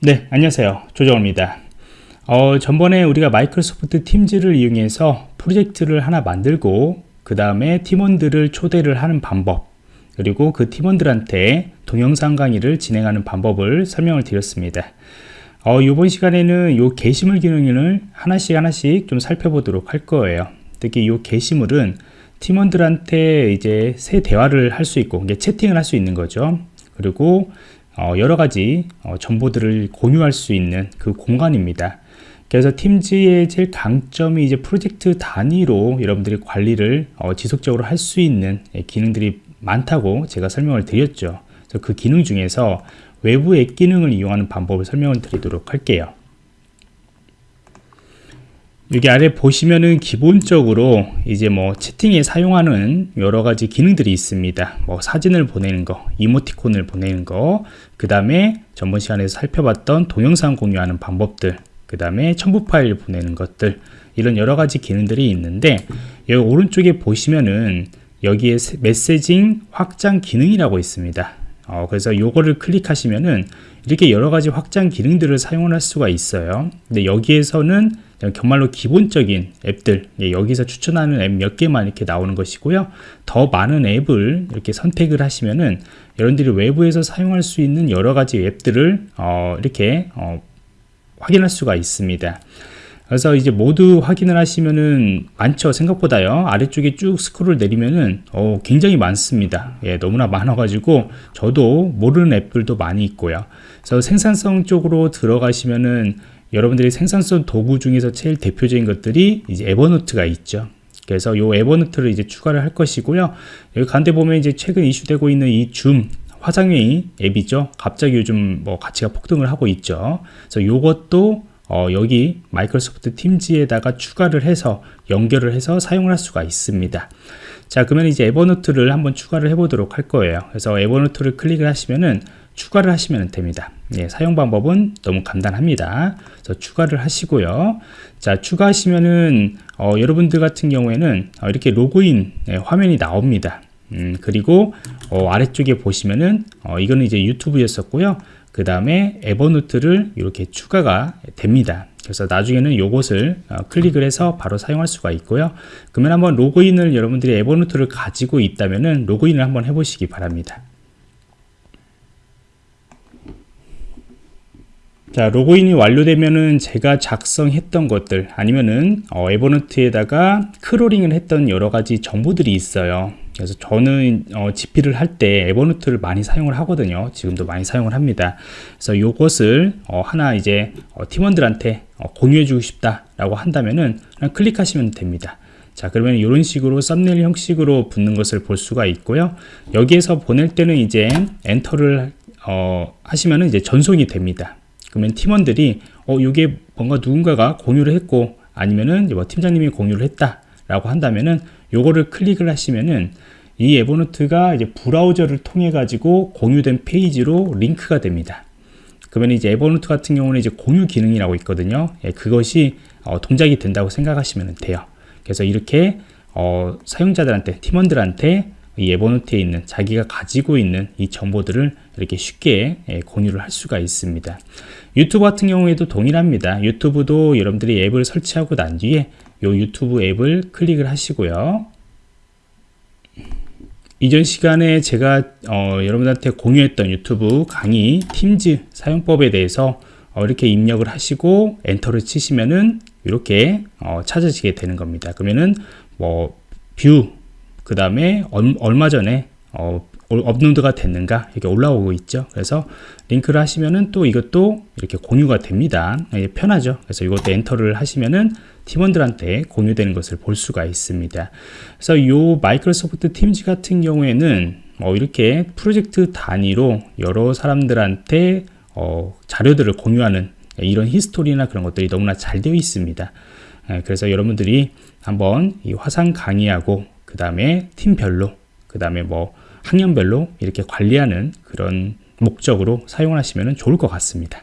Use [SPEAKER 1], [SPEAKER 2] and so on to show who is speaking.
[SPEAKER 1] 네 안녕하세요. 조정호입니다. 어, 전번에 우리가 마이크로소프트 팀즈를 이용해서 프로젝트를 하나 만들고 그 다음에 팀원들을 초대를 하는 방법 그리고 그 팀원들한테 동영상 강의를 진행하는 방법을 설명을 드렸습니다. 어, 이번 시간에는 이 게시물 기능을 하나씩 하나씩 좀 살펴보도록 할 거예요. 특히 이 게시물은 팀원들한테 이제 새 대화를 할 수 있고 채팅을 할 수 있는 거죠. 그리고 어, 여러 가지 어, 정보들을 공유할 수 있는 그 공간입니다. 그래서 팀즈의 제일 강점이 이제 프로젝트 단위로 여러분들이 관리를 어, 지속적으로 할 수 있는 예, 기능들이 많다고 제가 설명을 드렸죠. 그래서 그 기능 중에서 외부 앱 기능을 이용하는 방법을 설명을 드리도록 할게요. 여기 아래 보시면은 기본적으로 이제 뭐 채팅에 사용하는 여러 가지 기능들이 있습니다. 뭐 사진을 보내는 거, 이모티콘을 보내는 거, 그 다음에 전번 시간에서 살펴봤던 동영상 공유하는 방법들, 그 다음에 첨부 파일 보내는 것들, 이런 여러 가지 기능들이 있는데 여기 오른쪽에 보시면은 여기에 메시징 확장 기능이라고 있습니다. 어, 그래서 요거를 클릭하시면은 이렇게 여러 가지 확장 기능들을 사용할 수가 있어요. 근데 여기에서는 정말로 기본적인 앱들 예, 여기서 추천하는 앱 몇 개만 이렇게 나오는 것이고요. 더 많은 앱을 이렇게 선택을 하시면은 여러분들이 외부에서 사용할 수 있는 여러 가지 앱들을 어, 이렇게 어, 확인할 수가 있습니다. 그래서 이제 모두 확인을 하시면은 많죠 생각보다요. 아래쪽에 쭉 스크롤 내리면은 어, 굉장히 많습니다. 예, 너무나 많아 가지고 저도 모르는 앱들도 많이 있고요. 그래서 생산성 쪽으로 들어가시면은 여러분들이 생산성 도구 중에서 제일 대표적인 것들이 이제 에버노트가 있죠. 그래서 이 에버노트를 이제 추가를 할 것이고요. 여기 가운데 보면 이제 최근 이슈되고 있는 이 줌 화상회의 앱이죠. 갑자기 요즘 뭐 가치가 폭등을 하고 있죠. 그래서 이것도 어 여기 마이크로소프트 팀즈에다가 추가를 해서 연결을 해서 사용을 할 수가 있습니다. 자 그러면 이제 에버노트를 한번 추가를 해 보도록 할 거예요. 그래서 에버노트를 클릭을 하시면은 추가를 하시면 됩니다. 예, 사용 방법은 너무 간단합니다. 그래서 추가를 하시고요. 자, 추가하시면은 어, 여러분들 같은 경우에는 어, 이렇게 로그인 예, 화면이 나옵니다. 음, 그리고 어, 아래쪽에 보시면은 어, 이거는 이제 유튜브였었고요. 그 다음에 에버노트를 이렇게 추가가 됩니다. 그래서 나중에는 이것을 어, 클릭을 해서 바로 사용할 수가 있고요. 그러면 한번 로그인을 여러분들이 에버노트를 가지고 있다면 은 로그인을 한번 해보시기 바랍니다. 자 로그인이 완료되면은 제가 작성했던 것들 아니면은 어, 에버노트에다가 crawling을 했던 여러 가지 정보들이 있어요. 그래서 저는 어, GP를 할 때 에버노트를 많이 사용을 하거든요. 지금도 많이 사용을 합니다. 그래서 이것을 어, 하나 이제 어, 팀원들한테 어, 공유해 주고 싶다 라고 한다면은 클릭하시면 됩니다. 자 그러면 이런 식으로 썸네일 형식으로 붙는 것을 볼 수가 있고요. 여기에서 보낼 때는 이제 엔터를 어, 하시면은 이제 전송이 됩니다 그러면 팀원들이 어 이게 뭔가 누군가가 공유를 했고 아니면은 뭐 팀장님이 공유를 했다 라고 한다면은 요거를 클릭을 하시면은 이 Evernote가 이제 브라우저를 통해 가지고 공유된 페이지로 링크가 됩니다. 그러면 이제 Evernote 같은 경우는 이제 공유 기능이라고 있거든요. 예, 그것이 어, 동작이 된다고 생각하시면 돼요. 그래서 이렇게 어, 사용자들한테 팀원들한테 이 에버노트에 있는 자기가 가지고 있는 이 정보들을 이렇게 쉽게 예, 공유를 할 수가 있습니다. 유튜브 같은 경우에도 동일합니다. 유튜브도 여러분들이 앱을 설치하고 난 뒤에 이 유튜브 앱을 클릭을 하시고요. 이전 시간에 제가 어, 여러분들한테 공유했던 유튜브 강의 팀즈 사용법에 대해서 어, 이렇게 입력을 하시고 엔터를 치시면은 이렇게 어, 찾아지게 되는 겁니다. 그러면은 뭐 view 그 다음에 얼마 전에 어, 업로드가 됐는가? 이렇게 올라오고 있죠. 그래서 링크를 하시면은 또 이것도 이렇게 공유가 됩니다. 예, 편하죠. 그래서 이것도 엔터를 하시면은 팀원들한테 공유되는 것을 볼 수가 있습니다. 그래서 이 Microsoft Teams 같은 경우에는 어, 이렇게 프로젝트 단위로 여러 사람들한테 어, 자료들을 공유하는 이런 히스토리나 그런 것들이 너무나 잘 되어 있습니다. 예, 그래서 여러분들이 한번 이 화상 강의하고 그 다음에 팀별로 그 다음에 뭐 학년별로 이렇게 관리하는 그런 목적으로 사용하시면 좋을 것 같습니다